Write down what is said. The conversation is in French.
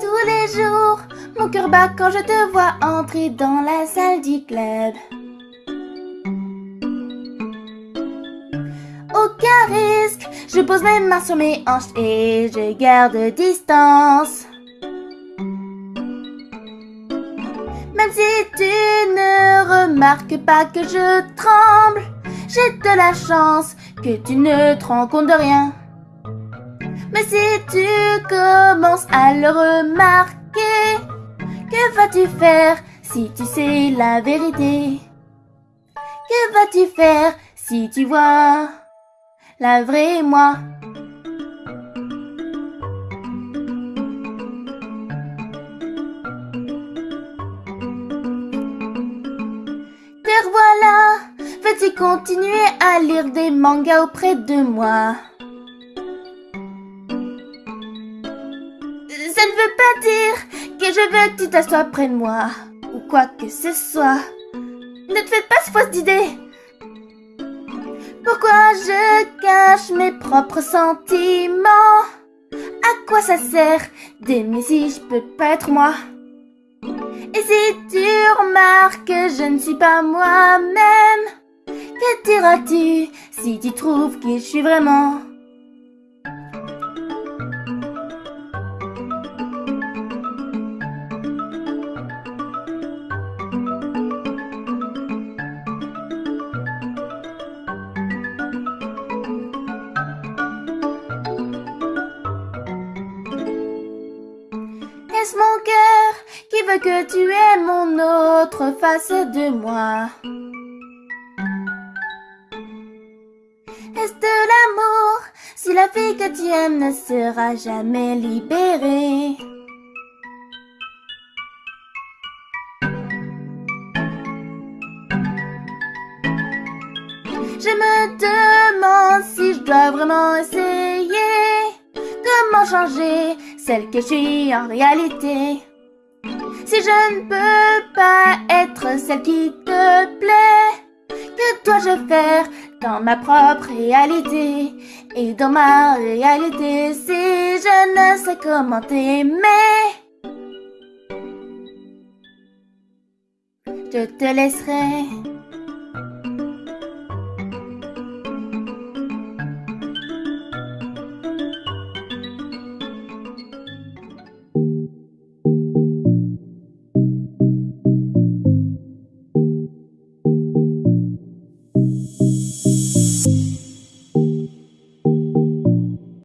Tous les jours, mon cœur bat quand je te vois entrer dans la salle du club. Aucun risque, je pose mes mains sur mes hanches et je garde distance. Même si tu ne remarques pas que je tremble, j'ai de la chance que tu ne te rends compte de rien. Mais si tu commences à le remarquer, que vas-tu faire si tu sais la vérité? Que vas-tu faire si tu vois la vraie moi? Veux-tu continuer à lire des mangas auprès de moi Ça ne veut pas dire que je veux que tu t'assoies près de moi, ou quoi que ce soit. Ne te fais pas ce fausse d'idée. Pourquoi je cache mes propres sentiments? À quoi ça sert d'aimer si je peux pas être moi? Et si tu remarques que je ne suis pas moi-même Que diras-tu si tu trouves que je suis vraiment? Est-ce mon cœur qui veut que tu aies mon autre face de moi? De l'amour. Si la fille que tu aimes ne sera jamais libérée Je me demande si je dois vraiment essayer. Comment changer celle que je suis en réalité? Si je ne peux pas être celle qui te plaît Que dois-je faire dans ma propre réalité. Et dans ma réalité si je ne sais comment t'aimer Je te laisserai